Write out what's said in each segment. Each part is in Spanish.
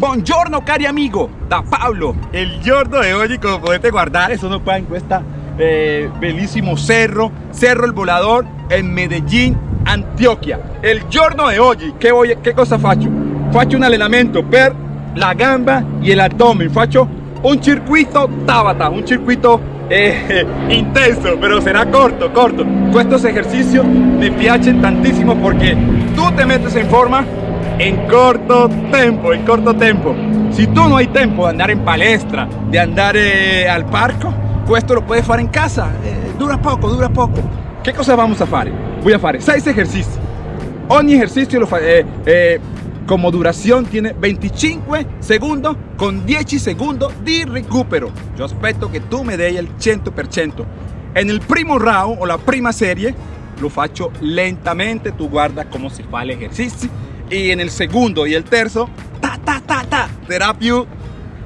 Buongiorno cari amigo, da Pablo. El giorno de hoy, como podete guardar, eso no puede en questa eh, bellissimo cerro, Cerro El Volador en Medellín, Antioquia. El giorno de hoy, che, voy, che cosa faccio? Faccio un allenamento per la gamba y el abdomen. Faccio un circuito Tabata, un circuito eh, intenso, pero será corto, corto. Estos ejercicios me piacen tantísimo porque tú te metes en forma en corto tiempo, en corto tiempo. Si tú no hay tiempo de andar en palestra, de andar eh, al parco, pues esto lo puedes hacer en casa. Eh, dura poco, dura poco. ¿Qué cosa vamos a hacer? Voy a hacer 6 ejercicios. Ogni ejercicio lo eh, como duración tiene 25 segundos con 10 segundos de recupero. Yo espero que tú me des el 100%. En el primo round o la prima serie lo faccio lentamente, tú guardas cómo se fa el ejercicio y en el segundo y el terzo ta ta ta ta será più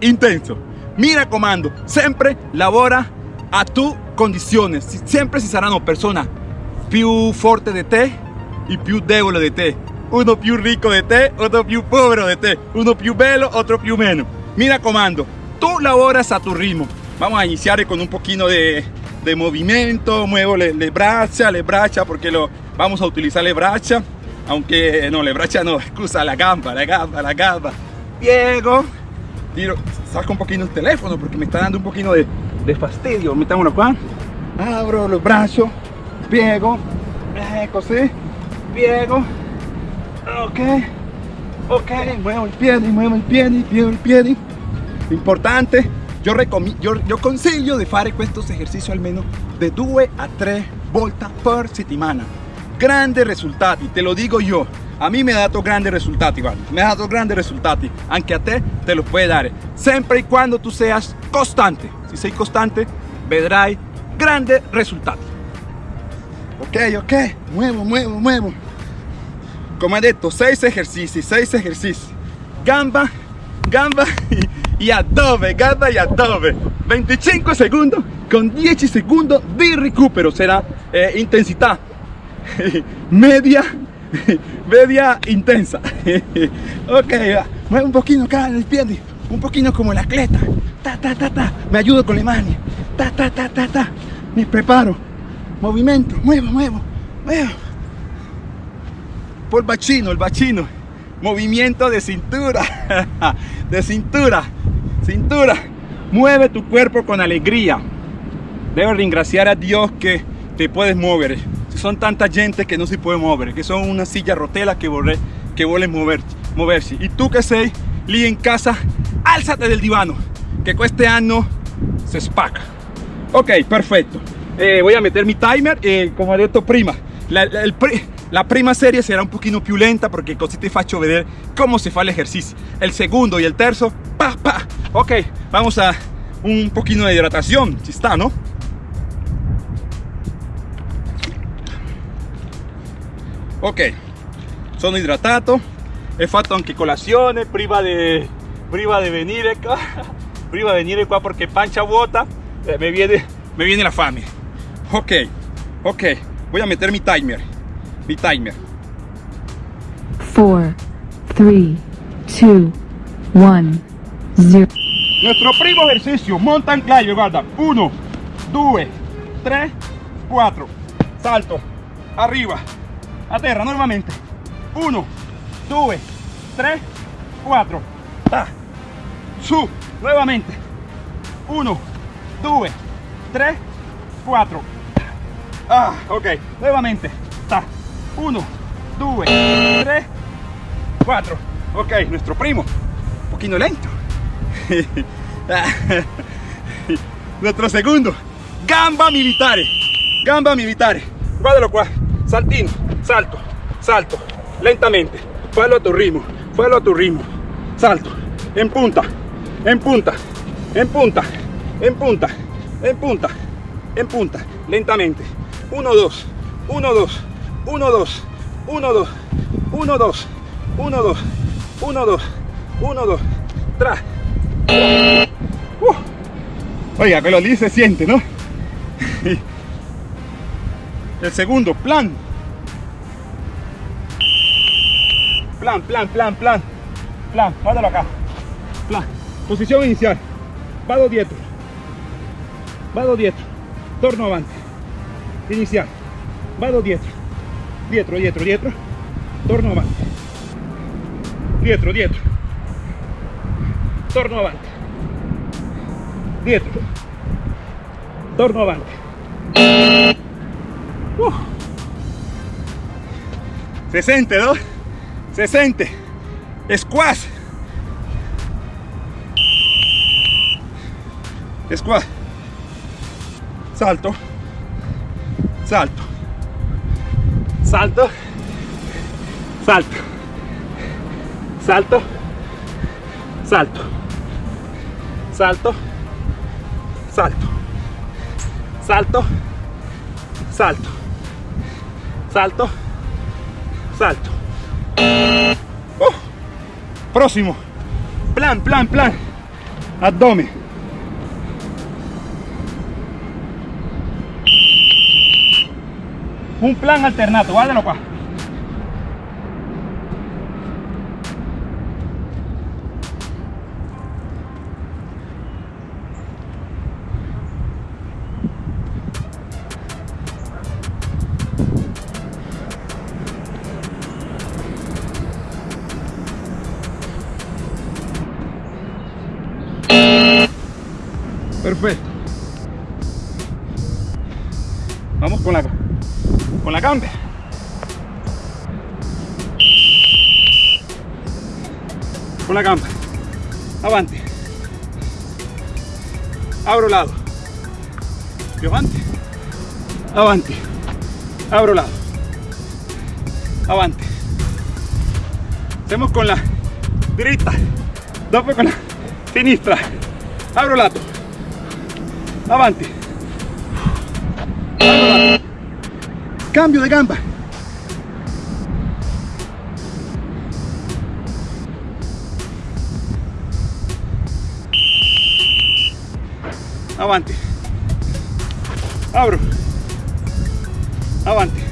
intenso. Mira comando siempre labora a tu condiciones. Siempre si saranno persona più forte de te y più debole de te uno più rico de te otro più pobre de te uno più bello otro più menos. Mira comando tú laboras a tu ritmo. Vamos a iniciar con un poquito de, de movimiento. Muevo le, le braccia le porque lo vamos a utilizar le braccia aunque no, le bracha no, excusa, la gamba, la gamba, la gamba. Piego, tiro, saco un poquito el teléfono porque me está dando un poquito de, de fastidio. Metámoslo acá, abro los brazos, piego, ecco sí, piego, ok, ok, muevo el pie, muevo el pie, muevo el pie. Importante, yo, yo, yo consiglio de fare estos ejercicios al menos de 2 a 3 volte per settimana grandi risultati, te lo dico io. A mí me ha dato grandi risultati, guarda, mi ha dato grandi risultati, anche a te te lo puoi dare, sempre e quando tu seas costante. Se sei costante, vedrai grandi risultati. Ok, ok, muevo, muevo, muevo. Come detto, 6 esercizi, 6 esercizi. Gamba, gamba y adobe, gamba y adobe. 25 segundos con 10 segundos de recupero, será eh, intensidad. media, media intensa. ok. Mueve un poquito acá en el pie, un poquito como la cleta. Ta, ta, ta, ta. Me ayudo con la mano. Ta, ta, ta, ta, ta. Me preparo. Movimiento, muevo, muevo, muevo. Por el bachino, el bachino. Movimiento de cintura. de cintura. Cintura. Mueve tu cuerpo con alegría. Debes ingraciar a Dios que te puedes mover son tanta gente que no se puede mover, que son una silla rotela que vuelve que mover, moverse. Y tú que sei lì en casa, álzate del divano, que este año se spaca. Ok, perfecto. Eh, voy a meter mi timer, eh, como he dicho prima, la, la, prima serie será un poquito più lenta porque così te faccio vedere cómo se fa el ejercicio. El segundo y el terzo, pa, pa. Ok, vamos a un poquito de hidratación, si está, ¿no? Ok. Sono hidratato. He fatto anche colazione prima de prima de venire qua prima de venire qua porque pancha vuota eh, me viene me viene la fame. Ok. Ok. Voy a meter mi timer. Mi timer. 4 3 2 1 0 nuestro primo ejercicio mountain climber guarda 1 2 3 4 salto. Arriba a terra nuevamente. 1 2 3 4 ta. Su nuevamente. 1 2 3 4 ah ok. Nuevamente. Ta. 1 2 3 4 ok nuestro primo. Un poquito lento. Nuestro segundo. Gamba militare gamba militare guardalo qua saltino salto, salto, lentamente, fallo a tu ritmo, fallo a tu ritmo, salto, en punta, en punta, en punta, en punta, en punta, en punta, lentamente, 1, 2, 1, 2, 1, 2, 1, 2, 1, 2, 1, 2, 1, 2, 1, 2, tras. Oiga, que lo dice se siente, ¿no? El segundo, plan, plan, plan, plan, plan, plan, guárdalo acá, Plan. Posición inicial. Vado dietro. Vado dietro. Torno avanti. Inicial. Vado dietro. Dietro, dietro, dietro. Torno avanti. Dietro, dietro. Torno avanti. Dietro. Torno avanti. Uh. Se sente, ¿no? Se. Squash. Squash. Salto. Salto. Salto. Salto. Salto. Salto. Salto. Salto. Salto. Salto. Salto. Salto. Oh. Próximo. Plan, plan, plan. Abdomen. Un plan alternato, guárdalo qua. Perfecto. Vamos con la con la gamba. Con la gamba. Avanti. Abro lado. Più avanti. Avanti. Abro lado. Avanti. Hacemos con la dritta. Dopo con la sinistra. Abro lato. Avanti. Lato. Cambio de gamba. Avanti. Abro. Avanti.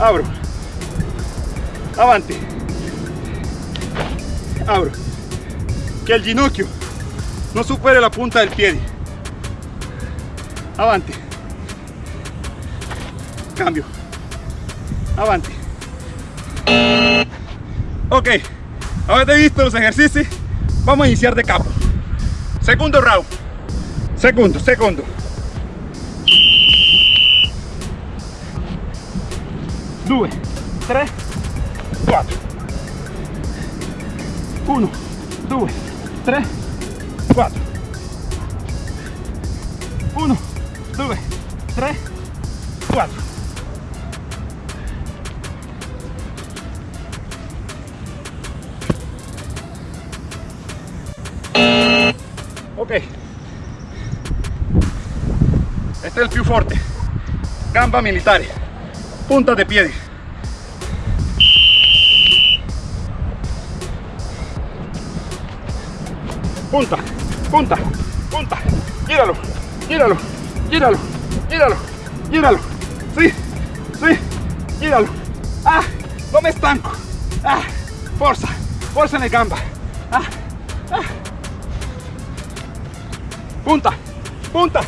Abro. Avanti. Abro. Que el ginocchio no supere la punta del pie. Avante. Cambio. Avante. Ok, habéis visto los ejercicios, vamos a iniciar de capo. Segundo round. Segundo, segundo. Due, tres, cuatro. Uno, due, tres, 4 1 2 3 4 ok. Este es el più forte gamba militare. Punta de piedi punta punta, punta. Gíralo, gíralo, gíralo, gíralo, gíralo. Sí, sí, gíralo. Ah, no me estanco. Ah, fuerza, fuerza en el gamba. Ah, ah. Punta, punta.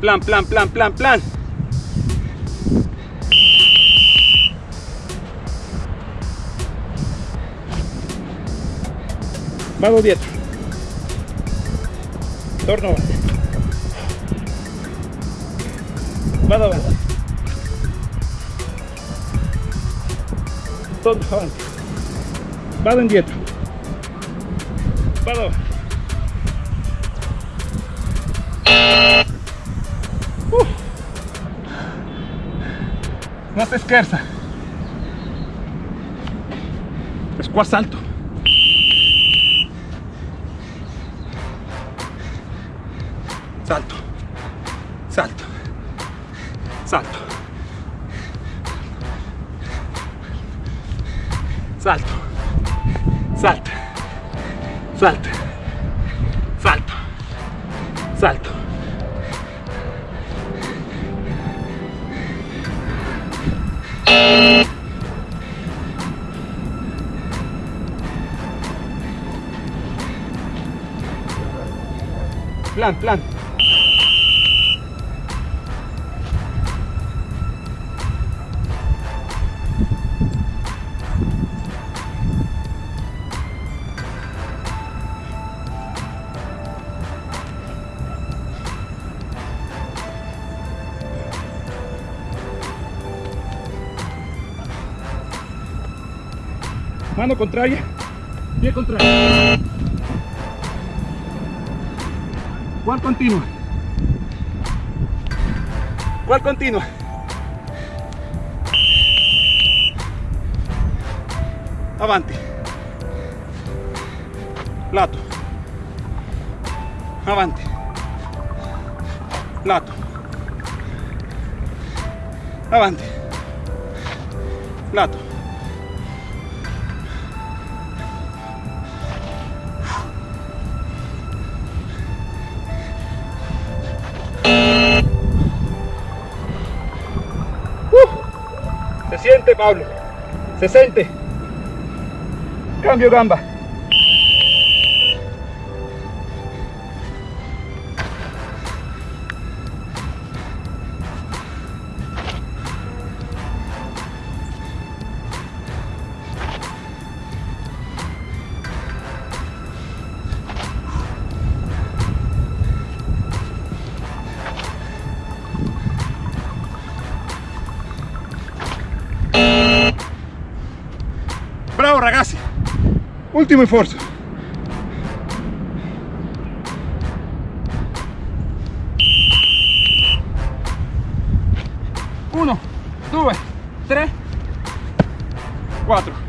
Plan, plan, plan, plan, plan. Vado dietro. Torno avanti. Vado avanti. Torno avanti. Vado indietro. Vado avanti. Uh. No se esquerza. Squat salto. salto, salto, salto, salto, salto, salto, salto, salto. Plan, plan. Mano contraria, pie contrario. ¿Cuál continua? ¿Cuál continua? Avanti. Lato. Avanti. Lato. Avanti. Lato. Siente, Pablo. Se siente. Cambio gamba. Último esfuerzo. Uno, dos, tres, cuatro.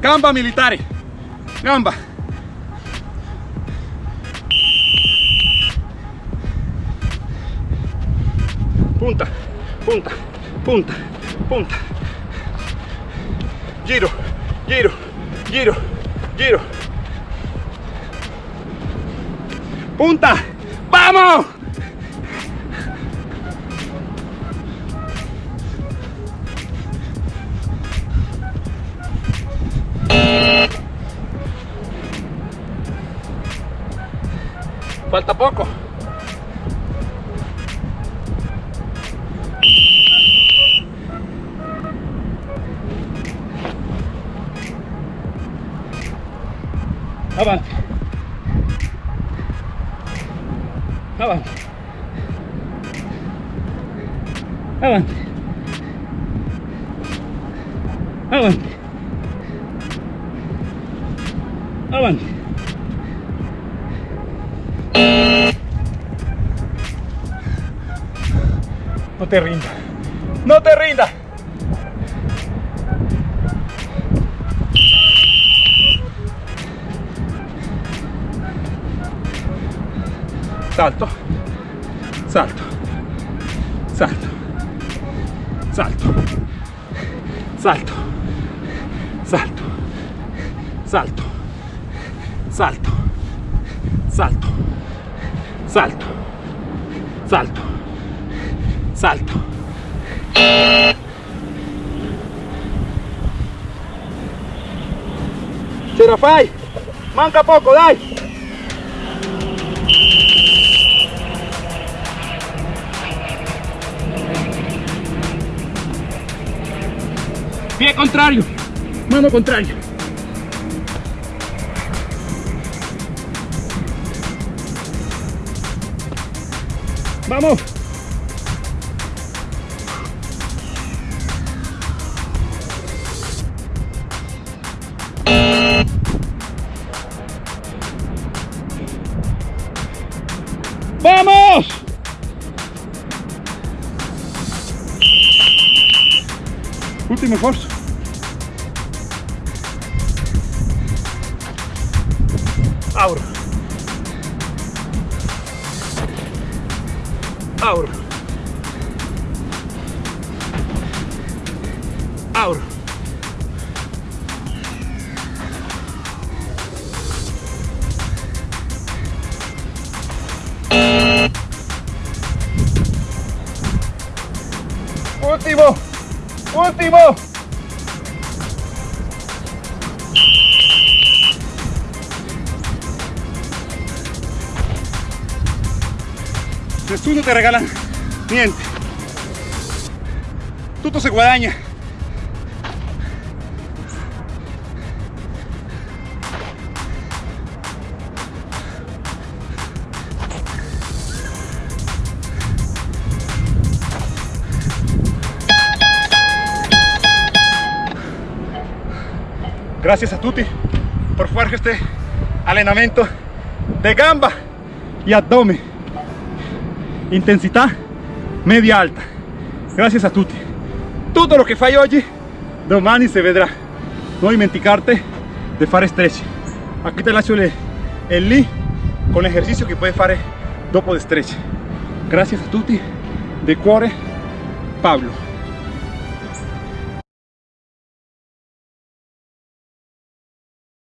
Gamba militare. Gamba. Punta, punta, punta, punta. Giro, giro, giro, giro. Punta. ¡Vamos! Falta poco. Avante. Avante. Avante. Avante. Avante. Te rinda. No te rinda. Salto. Salto. Salto. Salto. Salto. Salto. Salto. Salto. Salto. Salto. Salto. Salto. Fai? Manca poco, dai! Pie contrario, mano contraria. Vamos. ¡Vamos! Goed in me Nessuno te regala niente. Tutto se guadagna. Gracias a tutti por fare este allenamento de gamba y abdomen. Intensidad media alta. Gracias a tutti. Todo lo que fai oggi, domani se vedrà. Non dimenticarte de fare stretch. Aquí te lascio el, el link con l'esercizio che puoi fare dopo de stretch. Gracias a tutti. De cuore, Pablo.